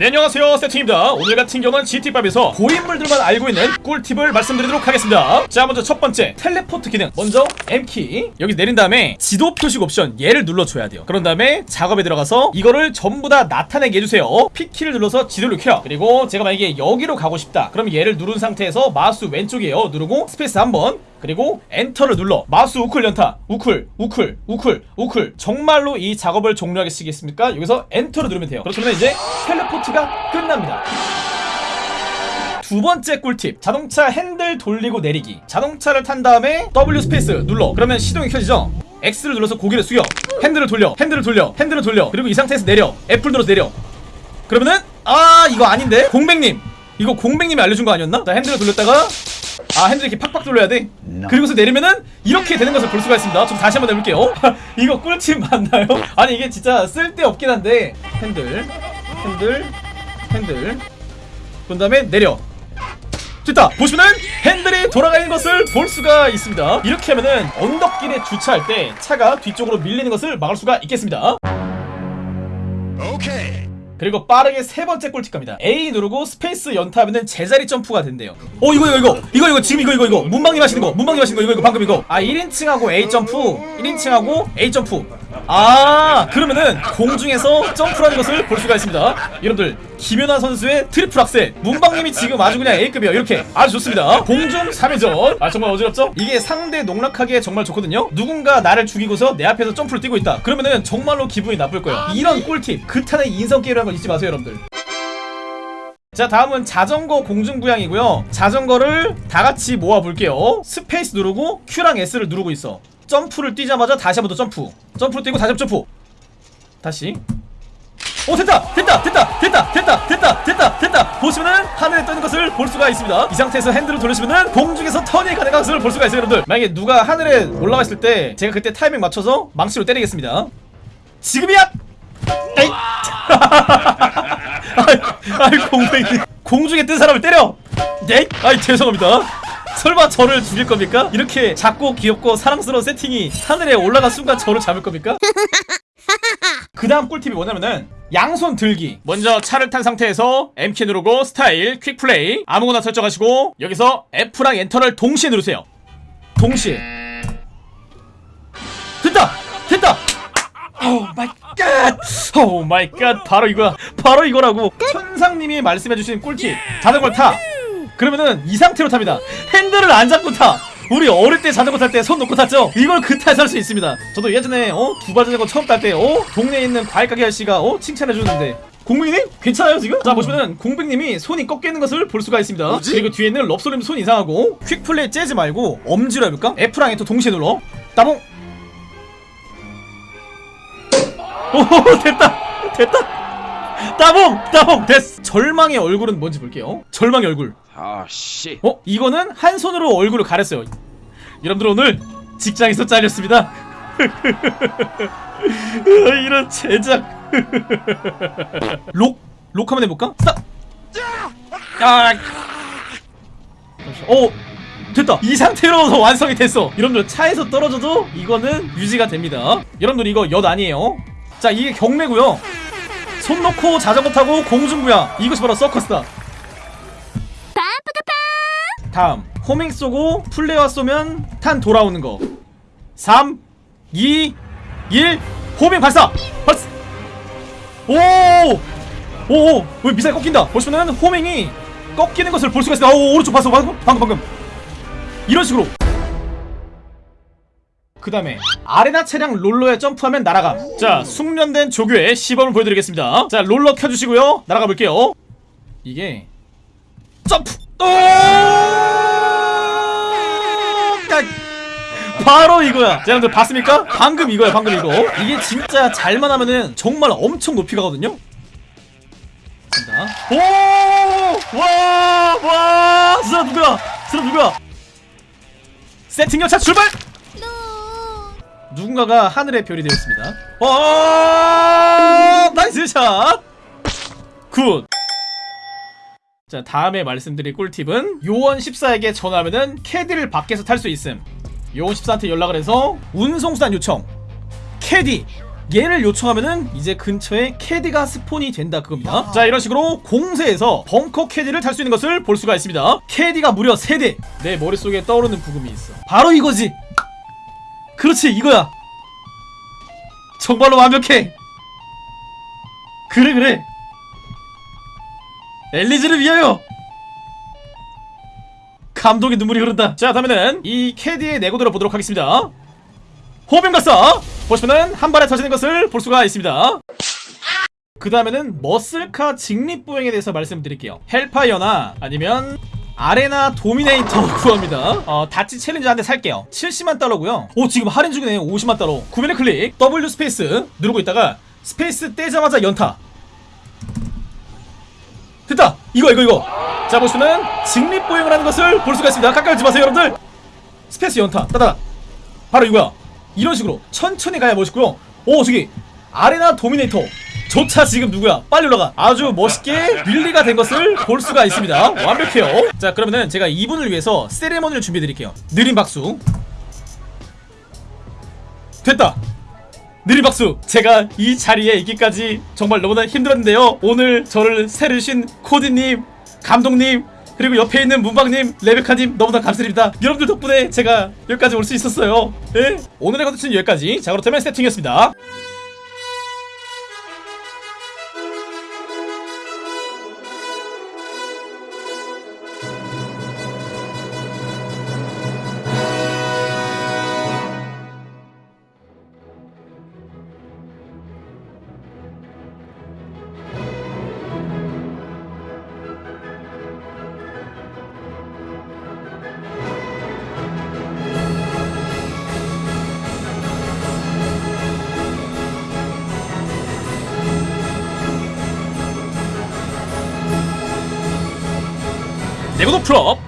네 안녕하세요. 세팅입니다. 오늘 같은 경우는 GTA 5에서 고인물들만 알고 있는 꿀팁을 말씀드리도록 하겠습니다. 자 먼저 첫 번째. 텔레포트 기능. 먼저 M키. 여기 내린 다음에 지도 표식 옵션 얘를 눌러줘야 돼요. 그런 다음에 작업에 들어가서 이거를 전부 다 나타내게 해주세요. P키를 눌러서 지도를 켜 그리고 제가 만약에 여기로 가고 싶다. 그럼 얘를 누른 상태에서 마우스 왼쪽이에요. 누르고 스페이스 한번 그리고 엔터를 눌러. 마우스 우클 연타. 우클 우클 우클 우클. 정말로 이 작업을 종료하겠습니까? 여기서 엔터를 누르면 돼요. 그렇다면 이제 teleport가 끝납니다. 두 번째 꿀팁. 자동차 핸들 돌리고 내리기. 자동차를 탄 다음에 W 스페이스 눌러. 그러면 시동이 켜지죠? X를 눌러서 고개를 숙여. 핸들을 돌려. 핸들을 돌려. 핸들을 돌려. 그리고 이 상태에서 내려. F를 눌러서 내려. 그러면은 아 이거 아닌데? 공백님. 이거 공백님이 알려준 거 아니었나? 자 핸들을 돌렸다가 아 핸들 이렇게 팍팍 돌려야 돼? 그리고서 내리면은 이렇게 되는 것을 볼 수가 있습니다. 좀 다시 한번 해볼게요. 이거 꿀팁 맞나요? 아니 이게 진짜 쓸데없긴 한데. 핸들 핸들 핸들. 그 다음에 내려. 됐다. 보시면은 핸들이 돌아가 있는 것을 볼 수가 있습니다. 이렇게 하면은 언덕길에 주차할 때 차가 뒤쪽으로 밀리는 것을 막을 수가 있겠습니다 그리고 빠르게 세 번째 꿀팁 갑니다. A 누르고 스페이스 연타하면은 제자리 점프가 된대요. 어 이거 이거 이거. 이거 이거 지금 이거 이거 이거. 문방님 하시는 거 문방님 하시는 거 이거 이거 방금 이거. 아 1인칭하고 A 점프 1인칭하고 A 점프 아 그러면은 공중에서 점프라는 것을 볼 수가 있습니다. 여러분들 김연아 선수의 트리플 악셀. 문방님이 지금 아주 그냥 A급이에요. 이렇게 아주 좋습니다. 공중 3회전. 아 정말 어지럽죠? 이게 상대 농락하기에 정말 좋거든요. 누군가 나를 죽이고서 내 앞에서 점프를 뛰고 있다. 그러면은 정말로 기분이 나쁠 거예요. 이런 꿀팁 그타는 인성게임이라는 걸 잊지 마세요 여러분들. 자 다음은 자전거 공중부양이고요. 자전거를 다같이 모아볼게요. 스페이스 누르고 Q랑 S를 누르고 있어 점프를 뛰자마자 다시 한 번 더 점프. 점프를 뛰고 다시 한번 점프. 다시. 오 됐다! 됐다! 됐다! 됐다! 됐다! 됐다! 됐다! 됐다! 보시면은 하늘에 떠는 것을 볼 수가 있습니다. 이 상태에서 핸들을 돌리시면은 공중에서 턴이 가능한 것을 볼 수가 있어요 여러분들. 만약에 누가 하늘에 올라가 있을 때 제가 그때 타이밍 맞춰서 망치로 때리겠습니다. 지금이야! 에이 아이, 공중에 뜬 사람을 때려! 네? 아이 죄송합니다 설마 저를 죽일 겁니까? 이렇게 작고 귀엽고 사랑스러운 세팅이 하늘에 올라간 순간 저를 잡을 겁니까? 그 다음 꿀팁이 뭐냐면은 양손 들기 먼저 차를 탄 상태에서 M키 누르고 스타일 quick play 아무거나 설정하시고 여기서 F랑 엔터를 동시에 누르세요 동시에 됐다! 됐다! Oh my god! Oh my god! 바로 이거야 바로 이거라고 천상님이 말씀해주신 꿀팁 자전거를 타 그러면은 이 상태로 탑니다 핸들을 안 잡고 타 우리 어릴 때 자전거 탈 때 손 놓고 탔죠? 이걸 그타에서 할수 있습니다 저도 예전에 어? 두발 자전거 처음 탈 때 어? 동네에 있는 과일 가게 아저씨가 어? 칭찬해주는데 공백님? 괜찮아요 지금? 자 보시면은 공백님이 손이 꺾이는 것을 볼 수가 있습니다 뭐지? 그리고 뒤에는 럽소님 손 이상하고 퀵플레이 째지 말고 엄지로 해볼까? F랑 F 동시에 눌러 따봉 오 됐다 됐다 따봉 따봉 됐어 절망의 얼굴은 뭔지 볼게요 절망의 얼굴 아 씨. 어? 이거는 한 손으로 얼굴을 가렸어요 여러분들 오늘 직장에서 잘렸습니다 이런 제작 록? 록 한번 해볼까? 스탑! 아! 어 됐다 이 상태로 완성이 됐어 여러분들 차에서 떨어져도 이거는 유지가 됩니다 여러분들 이거 엿 아니에요 자 이게 경매고요 손 놓고 자전거 타고 공중부양 이것이 바로 서커스다 다음. 호밍 쏘고 플레이어 쏘면 탄 돌아오는 거. 3 2 1 호밍 발사! 발사! 오 오오. 왜 미사일 꺾인다? 보시면은 호밍이 꺾이는 것을 볼 수가 있어 오 오른쪽 봤어 방금 방금 방금. 이런 식으로. 그 다음에 아레나 차량 롤러에 점프하면 날아감. 자 숙련된 조교의 시범을 보여드리겠습니다. 자 롤러 켜주시고요. 날아가 볼게요. 이게 점프! 오! 바로 이거야 자 여러분들 봤습니까? 방금 이거야 방금 이거 이게 진짜 잘만 하면은 정말 엄청 높이 가거든요 간다 오! 와! 와! 스라 누구야? 스라 누구야? 세팅 열차 출발! 누군가가 하늘의 별이 되었습니다 와! Nice shot! Good! 자 다음에 말씀드릴 꿀팁은 요원 14에게 전화하면은 캐디를 밖에서 탈 수 있음 요원 14한테 연락을 해서 운송수단 요청. 캐디. 얘를 요청하면은 이제 근처에 캐디가 spawn이 된다 그겁니다. 자 이런 식으로 공세에서 벙커 캐디를 탈 수 있는 것을 볼 수가 있습니다. 캐디가 무려 3대. 내 머릿속에 떠오르는 부금이 있어. 바로 이거지. 그렇지 이거야. 정말로 완벽해. 그래 그래. 엘리즈를 위하여 감동의 눈물이 흐른다. 자 다음에는 이 캐디의 내구도를 보도록 하겠습니다. 호빙가서 보시면은 한 발에 터지는 것을 볼 수가 있습니다. 그 다음에는 머슬카 직립보행에 대해서 말씀드릴게요. 헬파이어나 아니면 아레나 도미네이터 구합니다. 어 닷지 챌린저 한 대 살게요. 70만 달러고요. 오 지금 할인 중이네요 50만 달러. 구매를 클릭. W 스페이스 누르고 있다가 스페이스 떼자마자 연타. 됐다. 이거 이거 이거 자 보시면은 직립보행을 하는 것을 볼 수가 있습니다. 깎아지 마세요 여러분들. 스페이스 연타. 따다. 바로 이거야. 이런 식으로 천천히 가야 멋있고요. 오 저기 아레나 도미네이터. 조차 지금 누구야? 빨리 올라가. 아주 멋있게 wheelie가 된 것을 볼 수가 있습니다. 완벽해요. 자 그러면은 제가 이분을 위해서 세레머니를 준비해 드릴게요. 느린 박수. 됐다. 느린 박수. 제가 이 자리에 있기까지 정말 너무나 힘들었는데요. 오늘 저를 세르신 코디님 감독님 그리고 옆에 있는 문방님 레베카님 너무나 감사드립니다. 여러분들 덕분에 제가 여기까지 올 수 있었어요. 예? 오늘의 컨텐츠는 여기까지. 자 그렇다면 세팅이었습니다 내구도 풀업